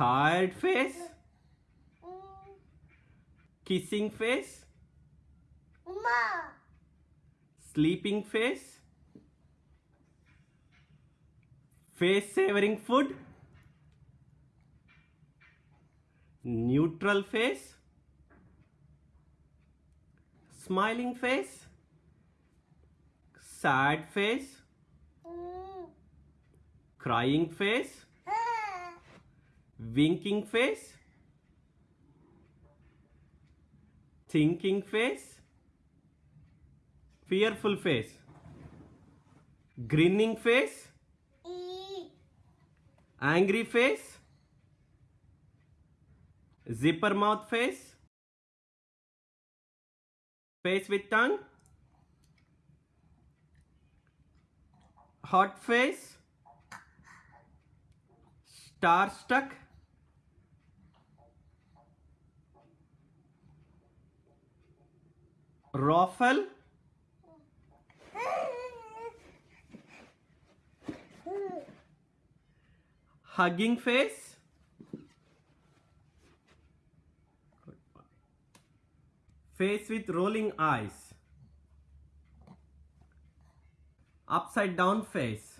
tired face? Kissing face? Sleeping face? Face savoring food? Neutral face? Smiling face? Sad face? Mm. crying face. Winking face thinking face fearful face grinning face angry face zipper mouth face face with tongue hot face star struck ruffle hugging face? Face with rolling eyes. Upside down face